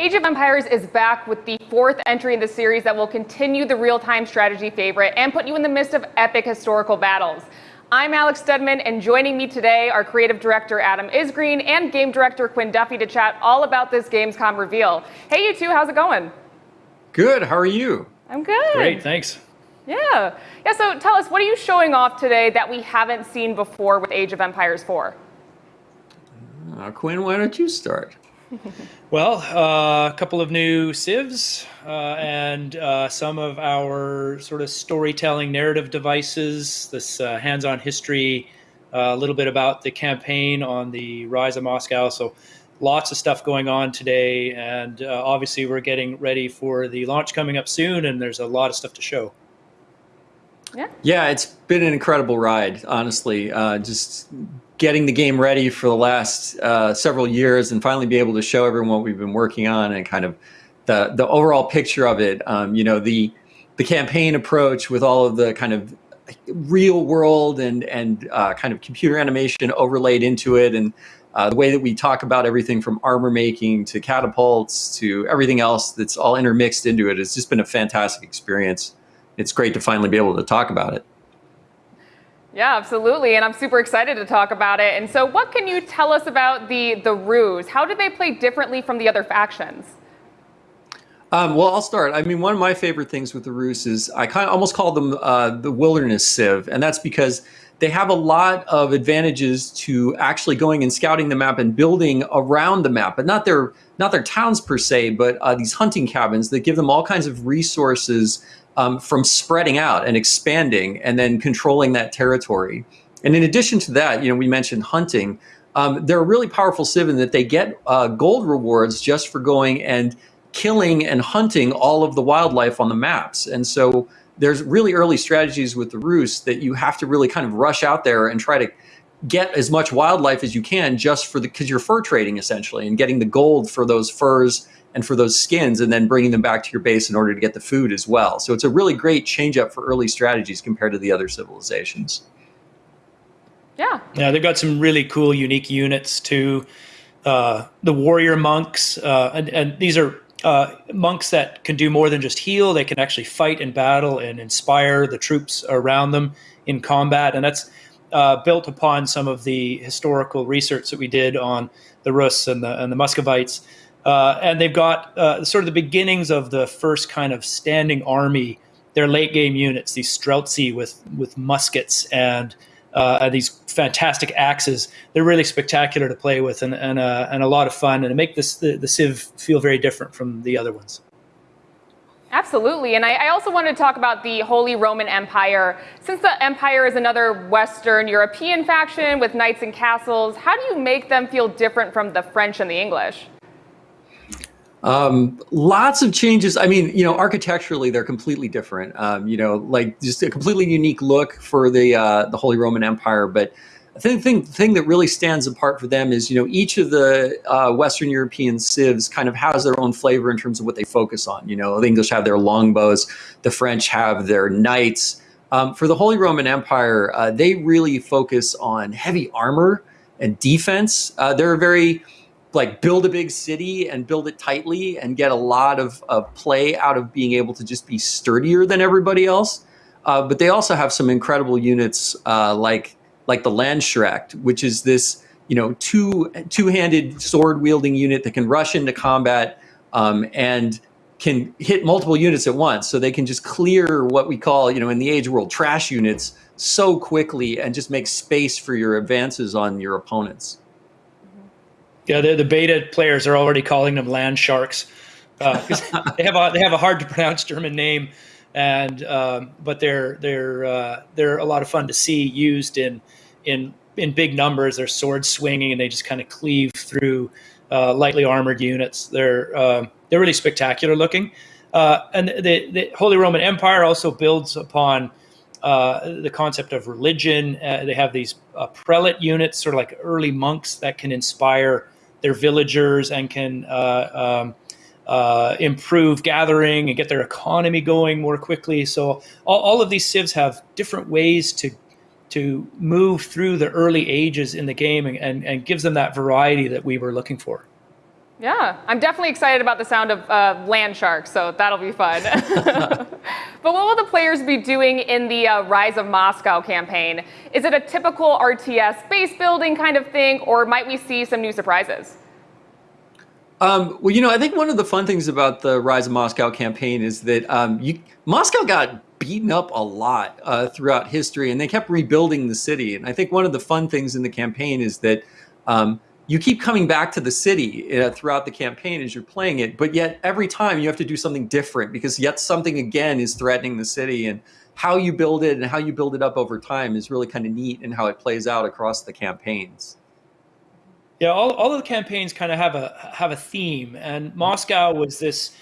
Age of Empires is back with the fourth entry in the series that will continue the real-time strategy favorite and put you in the midst of epic historical battles. I'm Alex Stedman, and joining me today are creative director Adam Isgreen and game director Quinn Duffy to chat all about this Gamescom reveal. Hey, you two, how's it going? Good. How are you? I'm good. Great. Thanks. Yeah. Yeah. So tell us, what are you showing off today that we haven't seen before with Age of Empires 4? Uh, Quinn, why don't you start? well, uh, a couple of new civs uh, and uh, some of our sort of storytelling narrative devices, this uh, hands-on history, uh, a little bit about the campaign on the Rise of Moscow. So lots of stuff going on today. And uh, obviously we're getting ready for the launch coming up soon and there's a lot of stuff to show. Yeah. Yeah, it's been an incredible ride, honestly. just getting the game ready for the last uh, several years and finally be able to show everyone what we've been working on and kind of the the overall picture of it. Um, you know, the the campaign approach with all of the kind of real world and and uh, kind of computer animation overlaid into it and uh, the way that we talk about everything from armor making to catapults to everything else that's all intermixed into it has just been a fantastic experience. It's great to finally be able to talk about it. Yeah, absolutely. And I'm super excited to talk about it. And so what can you tell us about the, the Rus? How do they play differently from the other factions? Um, well, I'll start. I mean, one of my favorite things with the Rus is I kind of almost call them uh, the wilderness civ. And that's because they have a lot of advantages to actually going and scouting the map and building around the map, but not their not their towns per se, but uh, these hunting cabins that give them all kinds of resources um, from spreading out and expanding and then controlling that territory. And in addition to that, you know, we mentioned hunting. Um, they're a really powerful civ in that they get uh, gold rewards just for going and killing and hunting all of the wildlife on the maps. And so there's really early strategies with the Rus that you have to really kind of rush out there and try to get as much wildlife as you can just for the because you're fur trading essentially and getting the gold for those furs and for those skins and then bringing them back to your base in order to get the food as well. So it's a really great change up for early strategies compared to the other civilizations. Yeah. Yeah, they've got some really cool, unique units too. Uh, the warrior monks, uh, and, and, these are uh, monks that can do more than just heal. They can actually fight in battle and inspire the troops around them in combat. And that's uh, built upon some of the historical research that we did on the Rus and the, and the Muscovites. Uh, and they've got uh, sort of the beginnings of the first kind of standing army. Their late game units, these Streltsy with with muskets and uh, these fantastic axes. They're really spectacular to play with and and, uh, and a lot of fun, and make this the, the Civ feel very different from the other ones. Absolutely. And I, I, also wanted to talk about the Holy Roman Empire. Since the Empire is another Western European faction with knights and castles, how do you make them feel different from the French and the English? Um, lots of changes. I mean, you know, architecturally, they're completely different. Um, you know, like just a completely unique look for the uh, the Holy Roman Empire. But I think the thing, thing that really stands apart for them is, you know, each of the uh, Western European civs kind of has their own flavor in terms of what they focus on. You know, the English have their longbows, the French have their knights. Um, for the Holy Roman Empire, uh, they really focus on heavy armor and defense. Uh, they're very like build a big city and build it tightly and get a lot of, of play out of being able to just be sturdier than everybody else. Uh, but they also have some incredible units uh, like like the Landsknecht, which is this you know two two handed sword wielding unit that can rush into combat um, and can hit multiple units at once. So they can just clear what we call you know in the age world trash units so quickly and just make space for your advances on your opponents. Yeah, the, the beta players are already calling them land sharks uh, they have a they have a hard to pronounce German name, and um, but they're they're uh, they're a lot of fun to see used in in in big numbers. They're sword swinging and they just kind of cleave through uh, lightly armored units. They're uh, they're really spectacular looking, uh, and the the Holy Roman Empire also builds upon. Uh, the concept of religion. Uh, they have these uh, prelate units, sort of like early monks that can inspire their villagers and can uh, um, uh, improve gathering and get their economy going more quickly. So all, all, of these civs have different ways to to move through the early ages in the game and, and, and gives them that variety that we were looking for. Yeah, I'm definitely excited about the sound of uh, land sharks, so that'll be fun. but what will the players be doing in the uh, Rise of Moscow campaign? Is it a typical RTS base building kind of thing, or might we see some new surprises? Um, well, you know, I think one of the fun things about the Rise of Moscow campaign is that um, you, Moscow got beaten up a lot uh, throughout history, and they kept rebuilding the city. And I think one of the fun things in the campaign is that um, you keep coming back to the city uh, throughout the campaign as you're playing it, but yet every time you have to do something different because yet something again is threatening the city and how you build it and how you build it up over time is really kind of neat and how it plays out across the campaigns. Yeah, all, all of the campaigns kind of have a have a theme, and Moscow was this,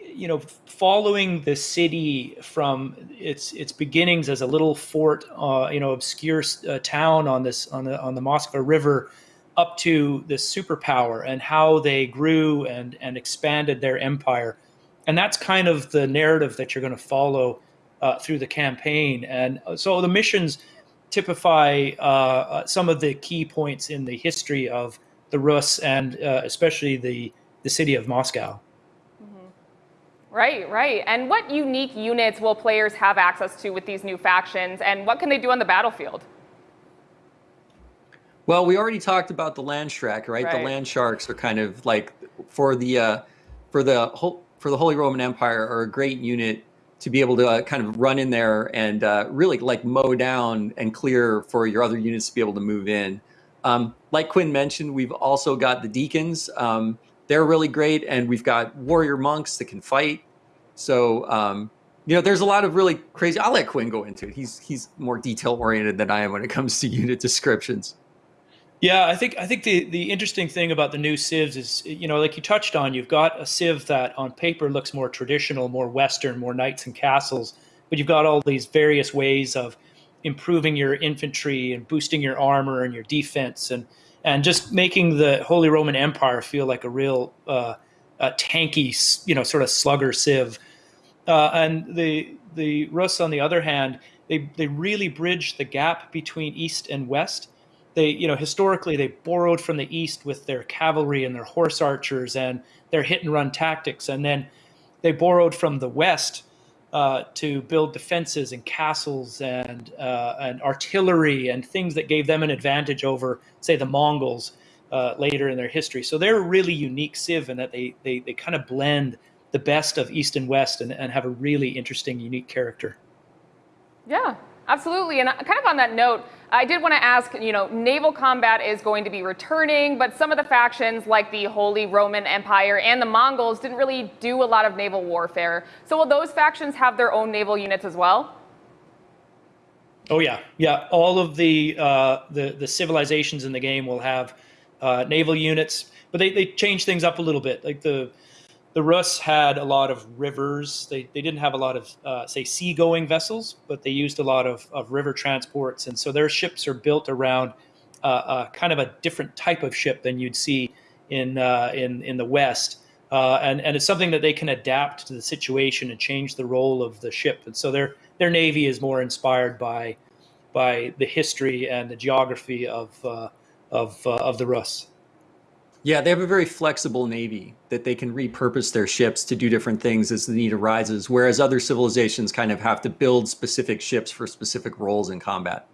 you know, following the city from its its beginnings as a little fort, uh, you know, obscure uh, town on this on the on the Moscow River, up to this superpower and how they grew and, and expanded their empire. And that's kind of the narrative that you're going to follow uh, through the campaign. And so the missions typify uh, uh, some of the key points in the history of the Rus and uh, especially the, the city of Moscow. Mm-hmm. Right, right. And what unique units will players have access to with these new factions, and what can they do on the battlefield? Well, we already talked about the land shark, right? right? The land sharks are kind of like for the uh, for the whole for the Holy Roman Empire are a great unit to be able to uh, kind of run in there and uh, really like mow down and clear for your other units to be able to move in. Um, like Quinn mentioned, we've also got the deacons. Um, they're really great, and we've got warrior monks that can fight. So um, you know, there's a lot of really crazy. I'll let Quinn go into it. He's he's more detail oriented than I am when it comes to unit descriptions. Yeah, I think I think the the interesting thing about the new civs is, you know, like you touched on, you've got a civ that on paper looks more traditional, more Western, more knights and castles, but you've got all these various ways of improving your infantry and boosting your armor and your defense and and just making the Holy Roman Empire feel like a real uh, a tanky, you know, sort of slugger civ. Uh, and the the Rus, on the other hand, they they really bridge the gap between East and West they, you know, historically they borrowed from the East with their cavalry and their horse archers and their hit and run tactics, and then they borrowed from the West uh, to build defenses and castles and uh, and artillery and things that gave them an advantage over, say, the Mongols uh, later in their history. So they're a really unique civ in that they they, they kind of blend the best of East and West and, and have a really interesting, unique character. Yeah, absolutely. And kind of on that note, I did want to ask, you know, naval combat is going to be returning, but some of the factions like the Holy Roman Empire and the Mongols didn't really do a lot of naval warfare. So will those factions have their own naval units as well? Oh yeah, yeah. All of the uh, the the civilizations in the game will have uh, naval units, but they they change things up a little bit. Like the the Rus had a lot of rivers. They, they didn't have a lot of, uh, say, seagoing vessels, but they used a lot of, of river transports. And so their ships are built around uh, uh, kind of a different type of ship than you'd see in, uh, in, in the West. Uh, and, and it's something that they can adapt to the situation and change the role of the ship. And so their, their navy is more inspired by, by the history and the geography of, of, of the Rus. Yeah, they have a very flexible navy that they can repurpose their ships to do different things as the need arises, whereas other civilizations kind of have to build specific ships for specific roles in combat.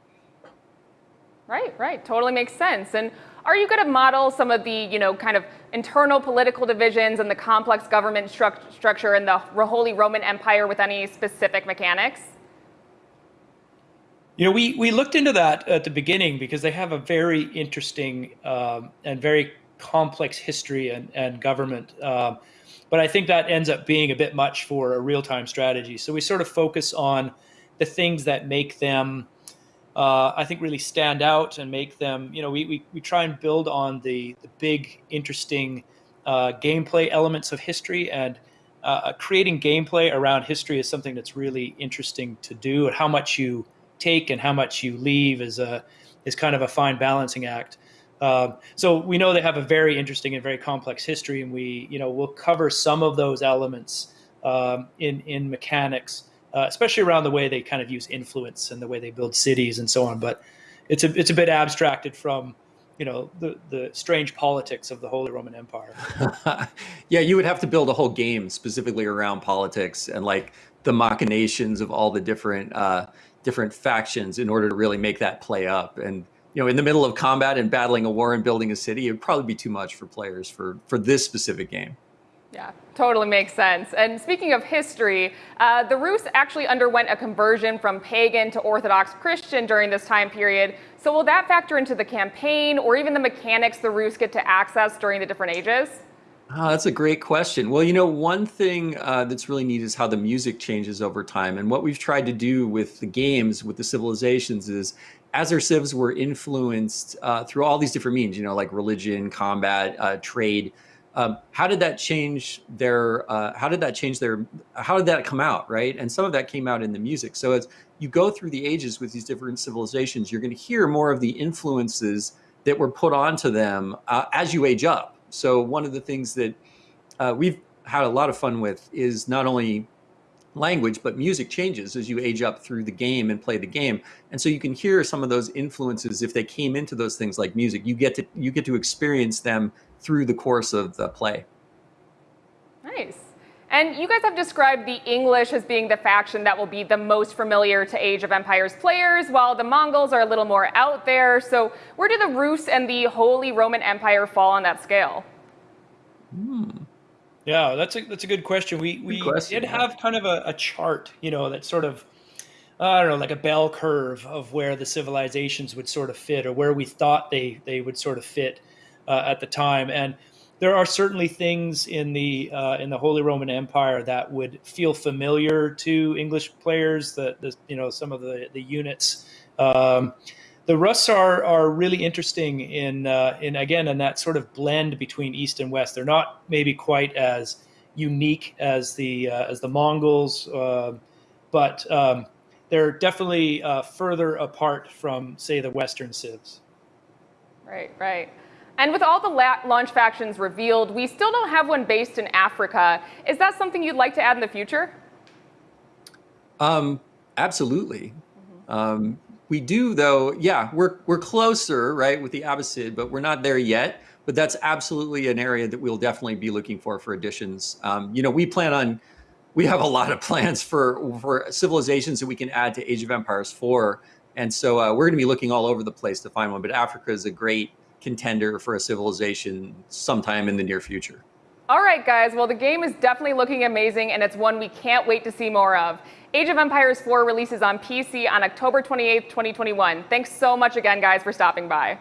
Right, right. Totally makes sense. And are you going to model some of the, you know, kind of internal political divisions and the complex government stru structure in the Holy Roman Empire with any specific mechanics? You know, we, we looked into that at the beginning because they have a very interesting um, and very complex history and, and government. Um, but I think that ends up being a bit much for a real time strategy. So we sort of focus on the things that make them, uh, I think, really stand out and make them, you know, we, we, we try and build on the, the big, interesting uh, gameplay elements of history. And uh, creating gameplay around history is something that's really interesting to do. And how much you take and how much you leave is, a, is kind of a fine balancing act. Um, so we know they have a very interesting and very complex history, and we, you know, we'll cover some of those elements um, in in mechanics, uh, especially around the way they kind of use influence and the way they build cities and so on. But it's a it's a bit abstracted from you know the the strange politics of the Holy Roman Empire. yeah, you would have to build a whole game specifically around politics and like the machinations of all the different uh, different factions in order to really make that play up. And you know, in the middle of combat and battling a war and building a city, it would probably be too much for players for for this specific game. Yeah, totally makes sense. And speaking of history, uh, the Rus actually underwent a conversion from pagan to Orthodox Christian during this time period. So will that factor into the campaign or even the mechanics the Rus get to access during the different ages? Oh, that's a great question. Well, you know, one thing uh, that's really neat is how the music changes over time. And what we've tried to do with the games, with the civilizations, is as our civs were influenced uh, through all these different means, you know, like religion, combat, uh, trade, um, how did that change their, uh, how did that change their, how did that come out, right? And some of that came out in the music. So as you go through the ages with these different civilizations, you're going to hear more of the influences that were put onto them uh, as you age up. So one of the things that uh, we've had a lot of fun with is not only language, but music changes as you age up through the game and play the game. And so you can hear some of those influences if they came into those things like music. You get to you get to experience them through the course of the play. Nice. And you guys have described the English as being the faction that will be the most familiar to Age of Empires players, while the Mongols are a little more out there. So where do the Rus and the Holy Roman Empire fall on that scale? Hmm. Yeah, that's a that's a good question. We we question, did yeah. have kind of a, a chart, you know, that sort of I don't know, like a bell curve of where the civilizations would sort of fit, or where we thought they they would sort of fit uh, at the time. And there are certainly things in the uh, in the Holy Roman Empire that would feel familiar to English players. The, the you know some of the the units. Um, the Rus are are really interesting in uh, in again in that sort of blend between East and West. They're not maybe quite as unique as the uh, as the Mongols, uh, but um, they're definitely uh, further apart from say the Western civs. Right, right. And with all the la- launch factions revealed, we still don't have one based in Africa. Is that something you'd like to add in the future? Um, absolutely. Um, we do, though. Yeah, we're we're closer, right, with the Abbasid, but we're not there yet. But that's absolutely an area that we'll definitely be looking for for additions. Um, you know, we plan on. We have a lot of plans for for civilizations that we can add to Age of Empires 4, and so uh, we're going to be looking all over the place to find one. But Africa is a great contender for a civilization sometime in the near future. All right, guys. Well, the game is definitely looking amazing, and it's one we can't wait to see more of. Age of Empires 4 releases on PC on October 28th, 2021. Thanks so much again, guys, for stopping by.